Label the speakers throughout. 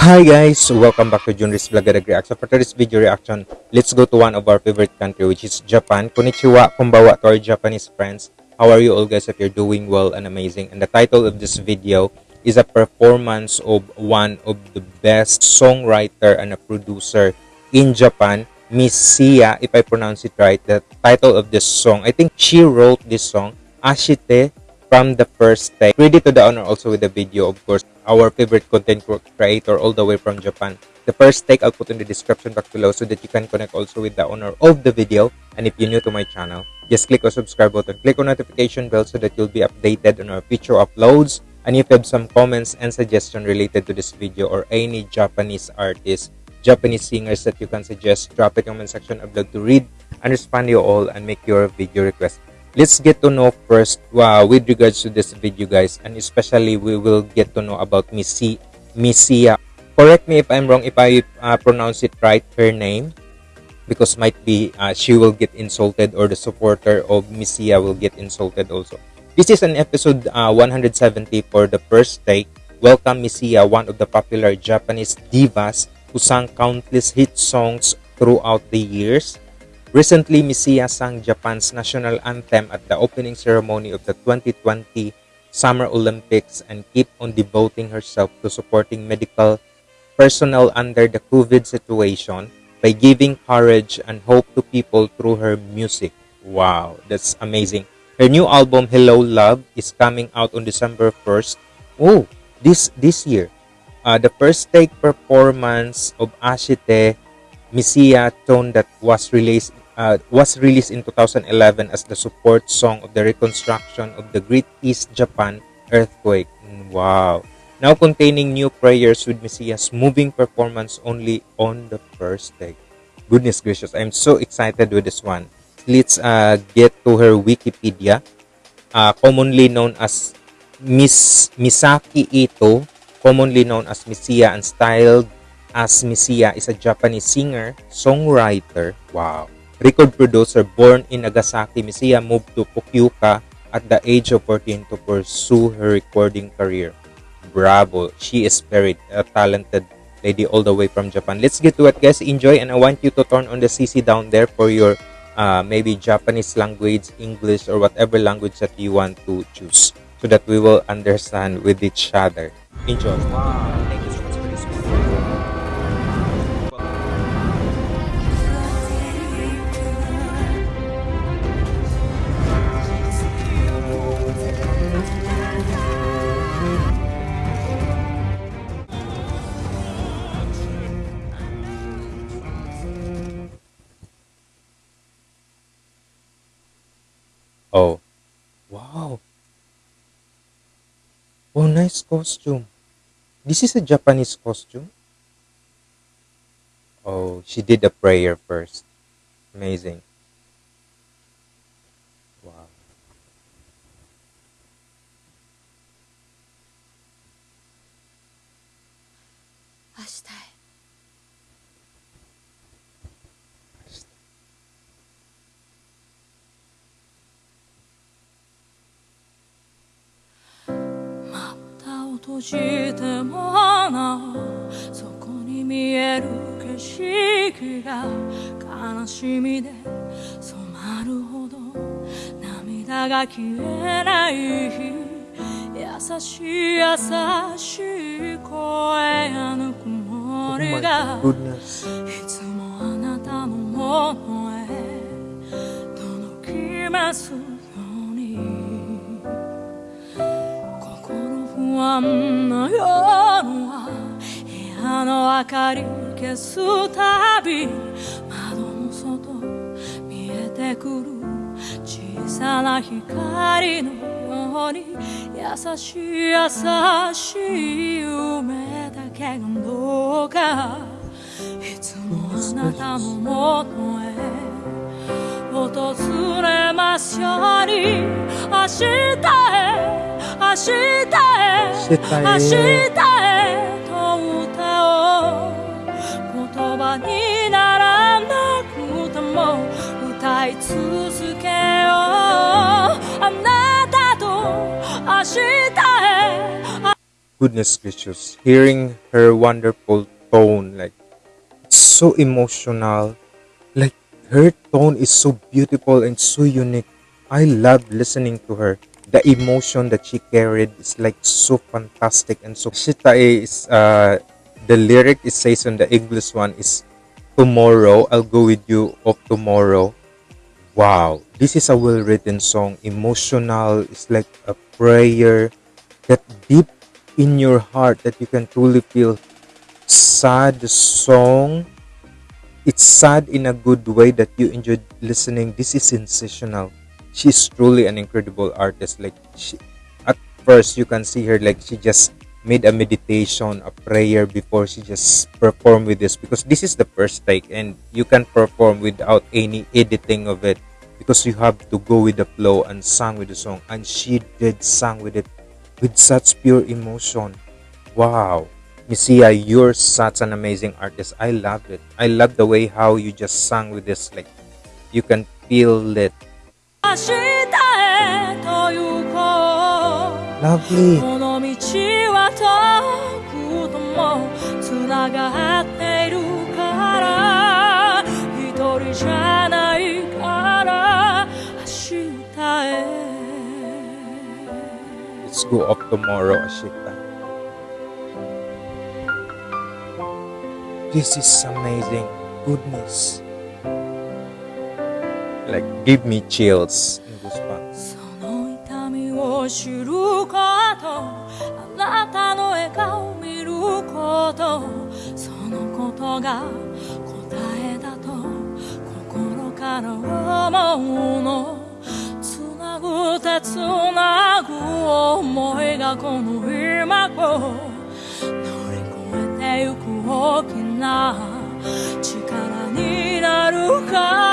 Speaker 1: Hi guys, welcome back to Junris Vlog Reaction. For today's video reaction, let's go to one of our favorite country which is Japan. Konnichiwa, konbanwa to our Japanese friends. How are you all guys? If you're doing well and amazing. And the title of this video is a performance of one of the best songwriter and a producer in Japan, Misia, if I pronounce it right. The title of this song, I think she wrote this song, Ashita from the first take. Credit to the owner also with the video, of course, our favorite content creator all the way from Japan. The first take I'll put in the description box below so that you can connect also with the owner of the video. And if you're new to my channel, just click on subscribe button, click on notification bell so that you'll be updated on our future uploads. And if you have some comments and suggestion related to this video or any Japanese artists, Japanese singers that you can suggest, drop it comment section. I'd love to read and respond to you all and make your video request let's get to know first uh, with regards to this video guys and especially we will get to know about Missy Misia correct me if I'm wrong if I uh, pronounce it right her name because might be uh, she will get insulted or the supporter of Misia will get insulted also. This is an episode uh, 170 for the first take. Welcome Misia one of the popular Japanese divas who sang countless hit songs throughout the years Recently, Misia sang Japan's national anthem at the opening ceremony of the 2020 Summer Olympics and keep on devoting herself to supporting medical personnel under the COVID situation by giving courage and hope to people through her music. Wow, that's amazing. Her new album Hello Love is coming out on December 1st. Oh, this this year. Uh, the first take performance of Ashite Misia Tone that was released uh, was released in 2011 as the support song of the reconstruction of the Great East Japan earthquake. Wow. Now containing new prayers with Misia's moving performance only on the first take. Goodness gracious, I'm so excited with this one. Let's uh, get to her Wikipedia. Uh, commonly known as Miss Misaki Ito, commonly known as Misia and styled as Misia is a Japanese singer, songwriter. Wow record producer born in Nagasaki, Misia moved to Fukuoka at the age of 14 to pursue her recording career. Bravo! She is very talented lady all the way from Japan. Let's get to it, guys. Enjoy, and I want you to turn on the CC down there for your uh, maybe Japanese language, English, or whatever language that you want to choose so that we will understand with each other. Enjoy. Wow. Oh. Wow. Oh, nice costume. This is a Japanese costume? Oh, she did a prayer first. Amazing.
Speaker 2: 閉じてもなおそこに見える景色が悲しみで染まるほど涙が消えない優しい優しい声やぬくもりがいつもあなたのものへ届きます安な夜は部屋の明かり消すたび窓の外見えてくる小さな光のように優しい優しい夢だけがどうかいつもあなたのもとへ訪れますように明日へ明日へ 明日へと歌おう言葉にならなくても歌い続けようあなたと明日へ
Speaker 1: goodness gracious hearing her wonderful tone like it's so emotional like her tone is so beautiful and so unique i love listening to her the emotion that she carried is like so fantastic and so shita is uh the lyric it says on the english one is tomorrow i'll go with you of tomorrow. Wow. This is a well written song. Emotional it's like a prayer that deep in your heart that you can truly feel sad. Song it's sad in a good way that you enjoyed listening. This is sensational she's truly an incredible artist like she, at first you can see her like she just made a meditation a prayer before she just performed with this because this is the first take and you can perform without any editing of it because you have to go with the flow and sing with the song and she did sing with it with such pure emotion wow Misia, uh, you're such an amazing artist. I love it. I love the way how you just sang with this. Like, you can feel it.
Speaker 2: 明日へと行こう
Speaker 1: Lovely.
Speaker 2: この道は遠くともつながっているから一人じゃないから明日へ
Speaker 1: Let's go off tomorrow, Ashita. This is amazing. Goodness. Like, give me chills. and goosebumps.
Speaker 2: その痛みを知ること。あなたの笑顔を見ること。そのことが答えだと。心から思うの。つなぐてつなぐ思いがこの今を乗り越えてゆく大きな力になるか。ら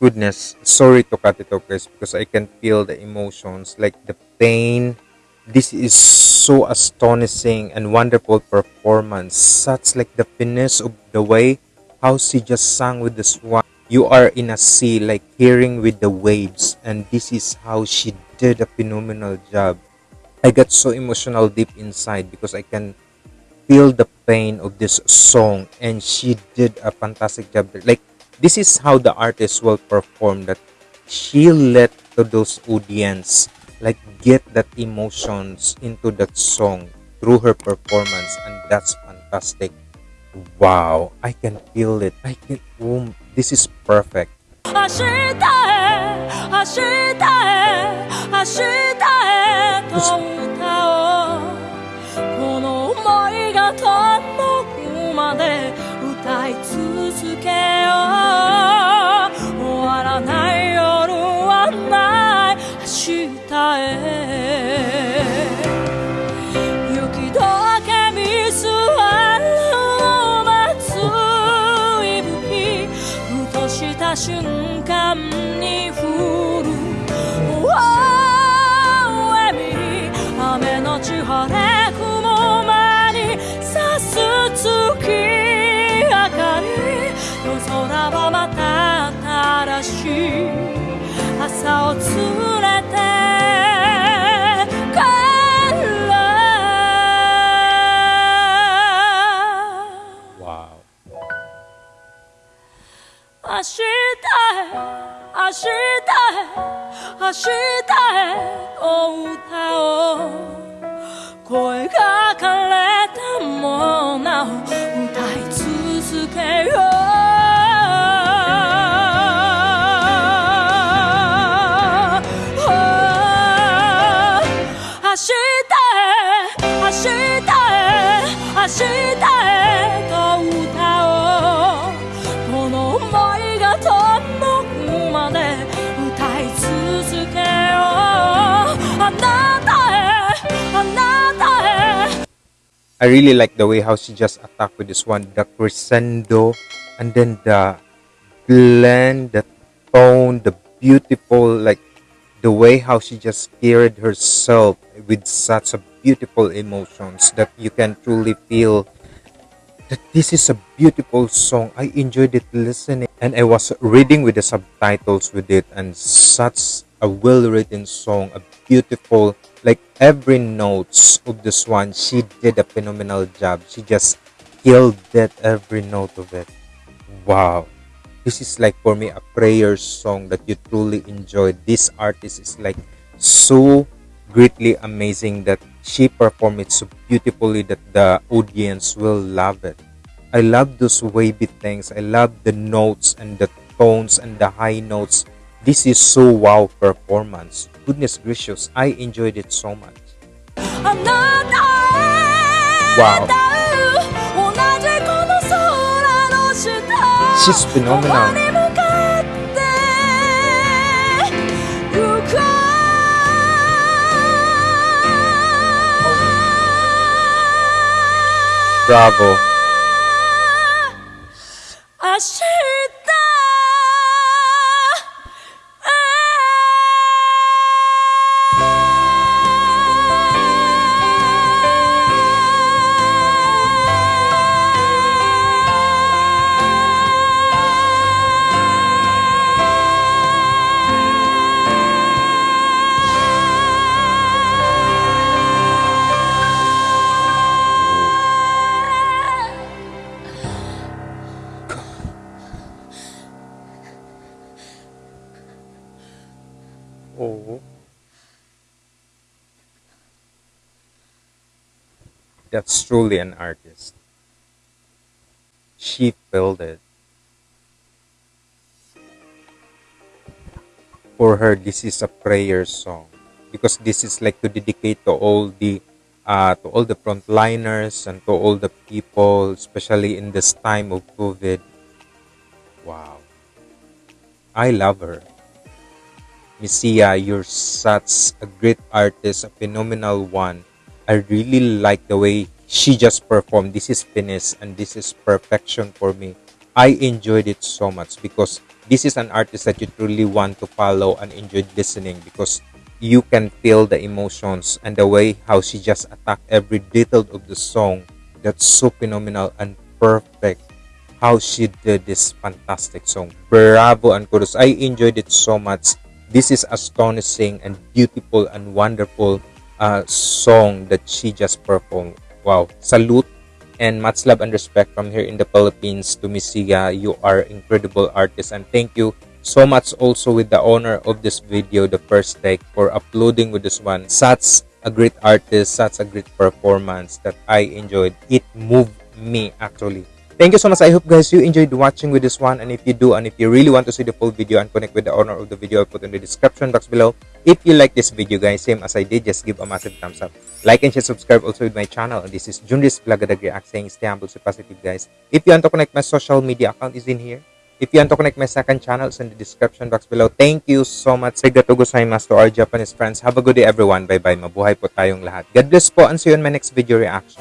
Speaker 1: goodness sorry to cut it off guys because i can feel the emotions like the pain. This is so astonishing and wonderful performance. Such like the finesse of the way how she just sang with the swan. You are in a sea like hearing with the waves and this is how she did a phenomenal job. I got so emotional deep inside because i can feel the pain of this song and she did a fantastic job there. like this is how the artist will perform that she let to those audience like get that emotions into that song through her performance and that's fantastic wow i can feel it i can oh, this is perfect
Speaker 2: 明日へ明日へ明日へと た瞬間に降る。Oh, エミ雨のち晴れ雲間に差す月明かり。夜空はまた新しい。朝を
Speaker 1: 告
Speaker 2: げ日へ明日へと歌おう声が枯れてもなお歌い続けよう明日
Speaker 1: I really like the way how she just attacked with this one, the crescendo, and then the blend, the tone, the beautiful, like the way how she just carried herself with such a beautiful emotions that you can truly feel that this is a beautiful song. I enjoyed it listening and I was reading with the subtitles with it and such a well written song, a beautiful like every notes of this one she did a phenomenal job. She just killed that every note of it. Wow. This is like for me a prayer song that you truly enjoy. This artist is like so greatly amazing that she performed it so beautifully that the audience will love it. I love those wavy things. I love the notes and the tones and the high notes. This is so wow performance. Goodness gracious, I enjoyed it so much. Wow. She's phenomenal. Bravo. Oh. That's truly an artist. She it. For her, this is a prayer song because this is like to dedicate to all the uh, to all the frontliners and to all the people, especially in this time of COVID. Wow, I love her. Misia, uh, you're such a great artist, a phenomenal one. I really like the way she just performed. This is finish and this is perfection for me. I enjoyed it so much because this is an artist that you truly want to follow and enjoy listening because you can feel the emotions and the way how she just attacked every detail of the song. That's so phenomenal and perfect how she did this fantastic song. Bravo and kudos. I enjoyed it so much. This is astonishing and beautiful and wonderful uh, song that she just performed. Wow. Salute and much love and respect from here in the Philippines to Miss Siga. You are incredible artist and thank you so much also with the owner of this video, the first take, for uploading with this one. Such a great artist, such a great performance that I enjoyed. It moved me actually. Thank you so much. I hope guys you enjoyed watching with this one. And if you do, and if you really want to see the full video and connect with the owner of the video, I'll put in the description box below. If you like this video guys, same as I did, just give a massive thumbs up. Like and share, subscribe also with my channel. This is Junris Vlogadag React saying stay humble, stay positive guys. If you want to connect my social media account is in here. If you want to connect my second channel, it's in the description box below. Thank you so much. Arigato gozaimasu to our Japanese friends. Have a good day everyone. Bye-bye. Mabuhay po tayong lahat. God bless po and see you in my next video reaction.